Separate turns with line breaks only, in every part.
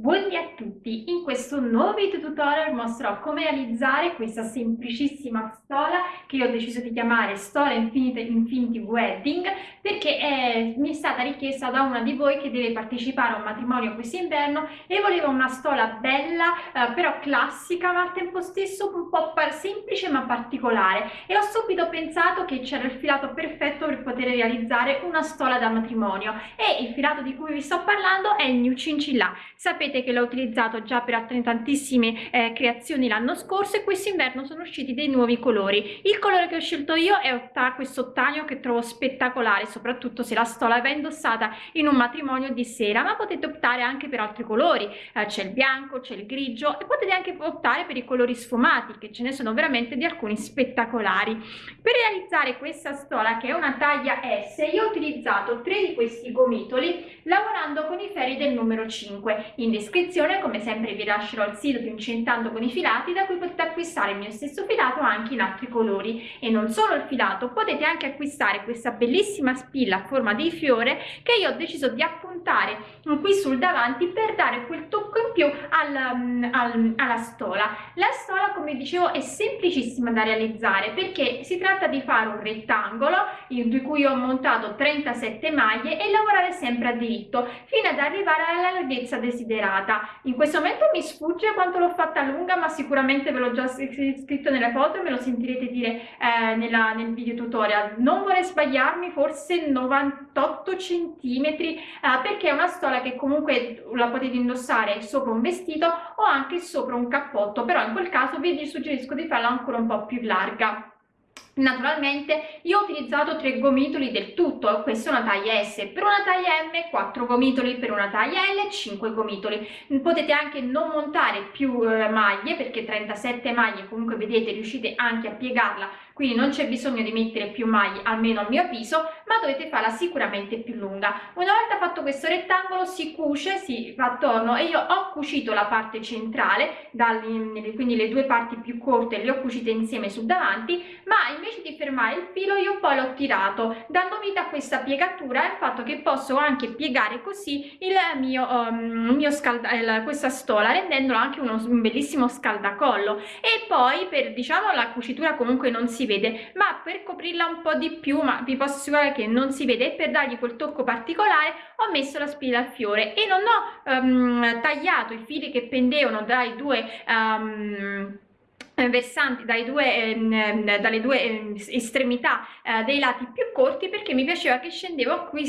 Buongiorno a tutti, in questo nuovo video tutorial mostrerò come realizzare questa semplicissima stola che io ho deciso di chiamare Stola Infinite Infinity Wedding perché è, mi è stata richiesta da una di voi che deve partecipare a un matrimonio quest'inverno e voleva una stola bella eh, però classica ma al tempo stesso un po' semplice ma particolare. E ho subito pensato che c'era il filato perfetto per poter realizzare una stola da matrimonio. E il filato di cui vi sto parlando è il New Cincilla. Sapete sapete che l'ho utilizzato già per tantissime eh, creazioni l'anno scorso e quest'inverno sono usciti dei nuovi colori. Il colore che ho scelto io è questo ottanio che trovo spettacolare, soprattutto se la stola va indossata in un matrimonio di sera, ma potete optare anche per altri colori, eh, c'è il bianco, c'è il grigio e potete anche optare per i colori sfumati, che ce ne sono veramente di alcuni spettacolari. Per realizzare questa stola, che è una taglia S, io ho utilizzato tre di questi gomitoli lavorando con i ferri del numero 5. In descrizione come sempre vi lascerò il sito di Incentando con i filati da cui potete acquistare il mio stesso filato anche in altri colori. E non solo il filato potete anche acquistare questa bellissima spilla a forma di fiore che io ho deciso di appuntare qui sul davanti per dare quel tocco in più al, mm, al, alla stola. La stola come dicevo è semplicissima da realizzare perché si tratta di fare un rettangolo di cui ho montato 37 maglie e lavorare sempre a diritto fino ad arrivare alla larghezza desiderata serata. In questo momento mi sfugge quanto l'ho fatta lunga, ma sicuramente ve l'ho già scritto nelle foto e me lo sentirete dire eh, nella, nel video tutorial. Non vorrei sbagliarmi, forse 98 centimetri, eh, perché è una stola che comunque la potete indossare sopra un vestito o anche sopra un cappotto, però in quel caso vi suggerisco di farla ancora un po' più larga. Naturalmente io ho utilizzato tre gomitoli del tutto, questa è una taglia S, per una taglia M 4 gomitoli, per una taglia L 5 gomitoli. Potete anche non montare più eh, maglie perché 37 maglie comunque vedete riuscite anche a piegarla quindi non c'è bisogno di mettere più maglie almeno a mio avviso ma dovete farla sicuramente più lunga. Una volta fatto questo rettangolo si cuce si fa attorno e io ho cucito la parte centrale quindi le due parti più corte le ho cucite insieme sul davanti ma invece di fermare il filo io poi l'ho tirato dando vita a questa piegatura e il fatto che posso anche piegare così il mio, um, mio scalda questa stola rendendolo anche uno, un bellissimo scaldacollo. E poi per diciamo la cucitura comunque non si vede ma per coprirla un po di più ma vi posso assicurare che non si vede e per dargli quel tocco particolare ho messo la spilla al fiore e non ho um, tagliato i fili che pendevano dai due um, versanti dai due, ehm, dalle due ehm, estremità eh, dei lati più corti perché mi piaceva che scendevo qui,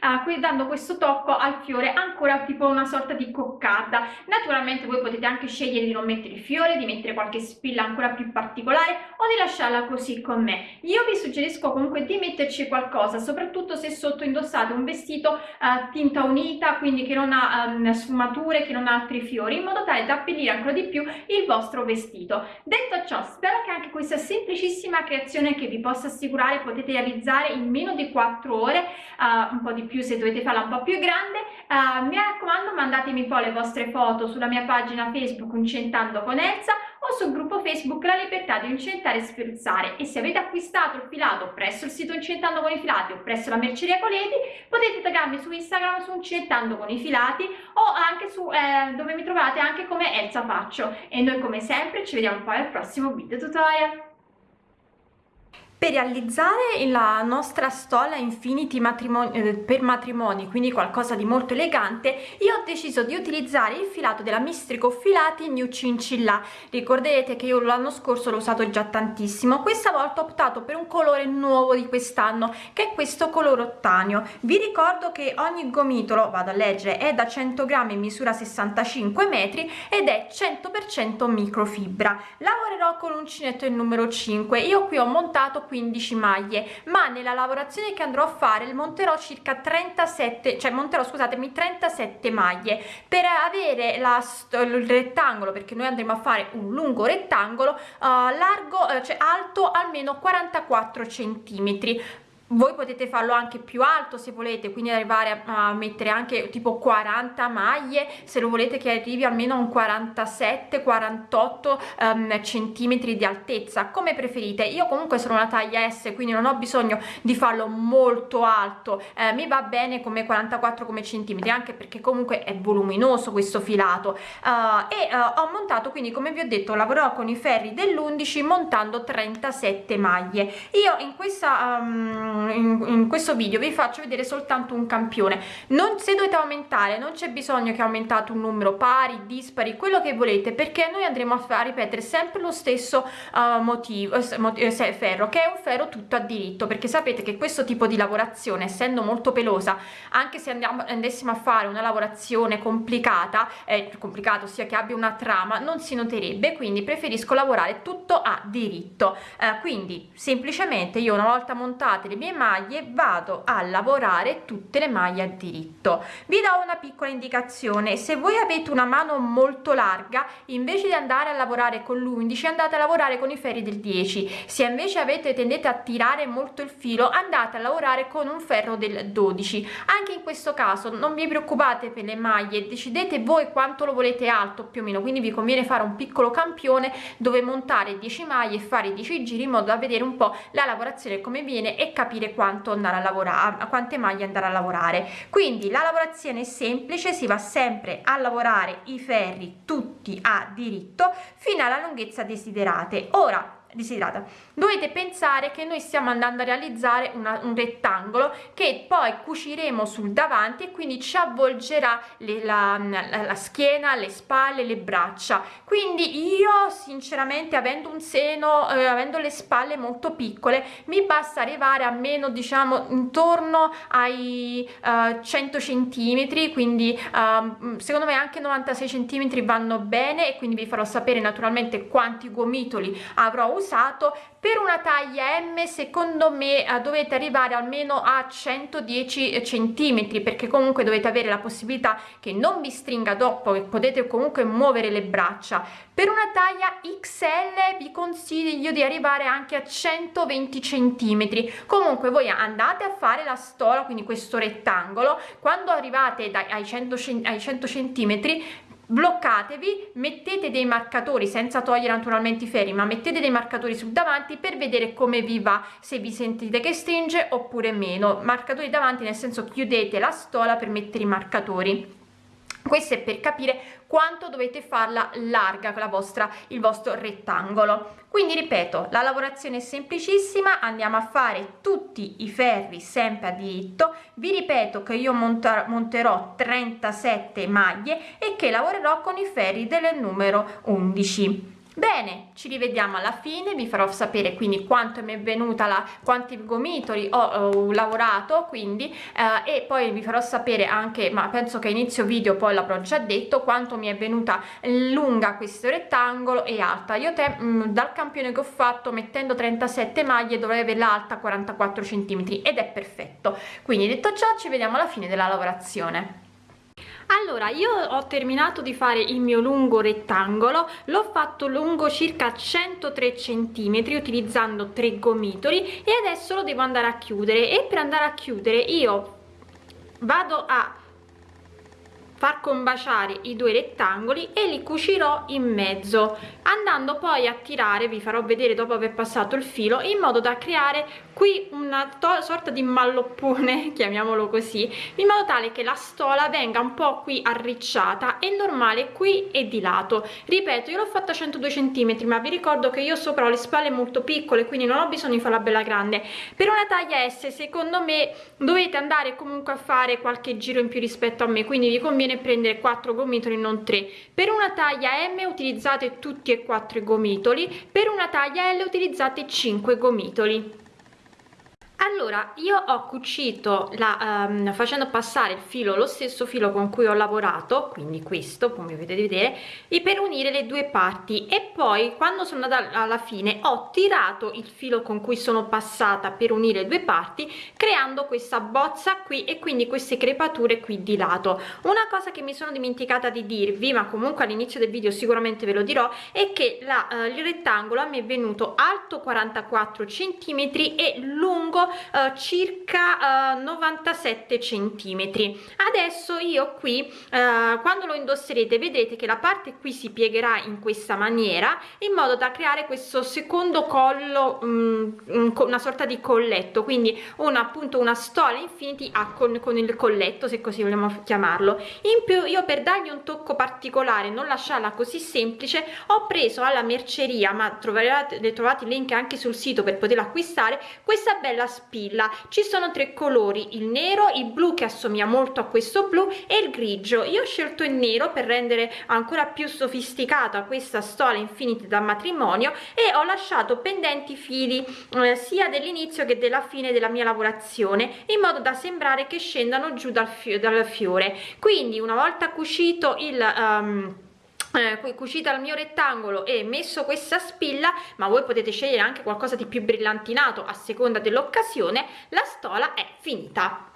uh, qui dando questo tocco al fiore ancora tipo una sorta di coccata. Naturalmente voi potete anche scegliere di non mettere il fiore di mettere qualche spilla ancora più particolare o di lasciarla così con me. Io vi suggerisco comunque di metterci qualcosa soprattutto se sotto indossate un vestito uh, tinta unita quindi che non ha um, sfumature che non ha altri fiori in modo tale da abbellire ancora di più il vostro vestito Detto ciò, spero che anche questa semplicissima creazione che vi posso assicurare potete realizzare in meno di 4 ore, uh, un po' di più se dovete farla un po' più grande. Uh, mi raccomando mandatemi poi le vostre foto sulla mia pagina Facebook Incentando con Elsa o sul gruppo Facebook La Libertà di Incentare e Sferzare e se avete acquistato il filato presso il sito Incentando con i Filati o presso la merceria Coleti potete taggarmi su Instagram su Incentando con i Filati o anche su eh, dove mi trovate anche come Elsa Faccio. E noi come sempre ci vediamo poi al prossimo video tutorial
per realizzare la nostra stola Infinity matrimoni, eh, per matrimoni, quindi qualcosa di molto elegante, io ho deciso di utilizzare il filato della Mistrico Filati New Cincilla. Ricorderete che io l'anno scorso l'ho usato già tantissimo, questa volta ho optato per un colore nuovo di quest'anno, che è questo colore ottanio. Vi ricordo che ogni gomitolo, vado a leggere, è da 100 grammi, misura 65 metri ed è 100% microfibra. Lavorerò con l'uncinetto il numero 5, io qui ho montato 15 maglie ma nella lavorazione che andrò a fare monterò circa 37 cioè monterò scusatemi 37 maglie. Per avere la, il rettangolo perché noi andremo a fare un lungo rettangolo uh, largo uh, cioè alto almeno 44 centimetri voi potete farlo anche più alto se volete quindi arrivare a, a, mettere anche tipo 40 maglie se lo volete che arrivi almeno a un 47 48 um, centimetri di altezza come preferite. Io comunque sono una taglia s quindi non ho bisogno di farlo molto alto. Eh, mi va bene come 44 come centimetri anche perché comunque è voluminoso questo filato. Uh, e uh, ho montato quindi come vi ho detto lavorerò con i ferri dell'11 montando 37 maglie. Io in questa um, in, in, questo video vi faccio vedere soltanto un campione. Non se dovete aumentare non c'è bisogno che aumentate un numero pari dispari quello che volete perché noi andremo a, a ripetere sempre lo stesso uh, motivo eh, ferro che è un ferro tutto a diritto perché sapete che questo tipo di lavorazione essendo molto pelosa anche se andiamo andassimo a fare una lavorazione complicata eh, complicato sia che abbia una trama non si noterebbe quindi preferisco lavorare tutto a diritto. Eh, quindi semplicemente io una volta montate le mie maglie vado a lavorare tutte le maglie a diritto. Vi do una piccola indicazione. Se voi avete una mano molto larga invece di andare a lavorare con l'11 andate a lavorare con i ferri del 10 se invece avete tendete a tirare molto il filo andate a lavorare con un ferro del 12 anche in questo caso non vi preoccupate per le maglie decidete voi quanto lo volete alto più o meno. Quindi vi conviene fare un piccolo campione dove montare 10 maglie e fare 10 giri in modo da vedere un po la lavorazione come viene e capire capire quanto andare a lavorare a quante maglie andare a lavorare. Quindi la lavorazione è semplice si va sempre a lavorare i ferri tutti a diritto fino alla lunghezza desiderate. Ora desiderata. Dovete pensare che noi stiamo andando a realizzare una, un rettangolo che poi cuciremo sul davanti e quindi ci avvolgerà le, la, la, la, schiena le spalle le braccia. Quindi io sinceramente avendo un seno eh, avendo le spalle molto piccole mi basta arrivare a meno diciamo intorno ai uh, 100 centimetri quindi uh, secondo me anche 96 centimetri vanno bene e quindi vi farò sapere naturalmente quanti gomitoli avrò usato usato per una taglia m secondo me eh, dovete arrivare almeno a 110 centimetri perché comunque dovete avere la possibilità che non vi stringa dopo che potete comunque muovere le braccia. Per una taglia xl vi consiglio di arrivare anche a 120 centimetri. Comunque voi andate a fare la stola quindi questo rettangolo quando arrivate dai, ai 100 ai 100 centimetri bloccatevi mettete dei marcatori senza togliere naturalmente i ferri ma mettete dei marcatori sul davanti per vedere come vi va se vi sentite che stringe oppure meno. Marcatori davanti nel senso chiudete la stola per mettere i marcatori questo è per capire quanto dovete farla larga la vostra il vostro rettangolo. Quindi ripeto la lavorazione è semplicissima andiamo a fare tutti i ferri sempre a diritto. Vi ripeto che io monterò 37 maglie e che lavorerò con i ferri del numero 11 bene ci rivediamo alla fine vi farò sapere quindi quanto mi è venuta la quanti gomitoli ho, ho lavorato quindi eh, e poi vi farò sapere anche ma penso che inizio video poi l'avrò già detto quanto mi è venuta lunga questo rettangolo e alta. Io te mh, mm, dal campione che ho fatto mettendo 37 maglie dovrei avere l'alta 44 centimetri ed è perfetto. Quindi detto ciò ci vediamo alla fine della lavorazione allora io ho terminato di fare il mio lungo rettangolo l'ho fatto lungo circa 103 centimetri utilizzando tre gomitoli e adesso lo devo andare a chiudere. E per andare a chiudere io vado a far combaciare i due rettangoli e li cucirò in mezzo. Andando poi a tirare vi farò vedere dopo aver passato il filo in modo da creare qui una sorta di malloppone chiamiamolo così in modo tale che la stola venga un po qui arricciata e normale qui e di lato. Ripeto io l'ho fatta 102 centimetri ma vi ricordo che io sopra ho le spalle molto piccole quindi non ho bisogno di farla bella grande. Per una taglia S secondo me dovete andare comunque a fare qualche giro in più rispetto a me quindi vi conviene prendere 4 gomitoli non 3 per una taglia M utilizzate tutti e quattro i gomitoli per una taglia L utilizzate 5 gomitoli allora io ho cucito la, um, facendo passare il filo lo stesso filo con cui ho lavorato quindi questo come potete vedere e per unire le due parti. E poi quando sono andata alla fine ho tirato il filo con cui sono passata per unire le due parti creando questa bozza qui e quindi queste crepature qui di lato. Una cosa che mi sono dimenticata di dirvi ma comunque all'inizio del video sicuramente ve lo dirò è che la, uh, il rettangolo mi è venuto alto 44 centimetri e lungo uh, circa uh, 97 centimetri. Adesso io qui uh, quando lo indosserete vedrete che la parte qui si piegherà in questa maniera in modo da creare questo secondo collo um, una sorta di colletto. Quindi una appunto una stola infinity a con, con il colletto se così vogliamo chiamarlo. In più io per dargli un tocco particolare non lasciarla così semplice ho preso alla merceria ma troverete trovate il link anche sul sito per poterla acquistare questa bella spilla. Ci sono tre colori il nero il blu che assomiglia molto a questo blu e il grigio. Io ho scelto il nero per rendere ancora più sofisticata questa stola infinita da matrimonio e ho lasciato pendenti fili eh, sia dell'inizio che della fine della mia lavorazione in modo da sembrare che scendano giù dal, fio dal fiore. Quindi una volta cucito il um, eh, cucita il mio rettangolo e messo questa spilla ma voi potete scegliere anche qualcosa di più brillantinato a seconda dell'occasione la stola è finita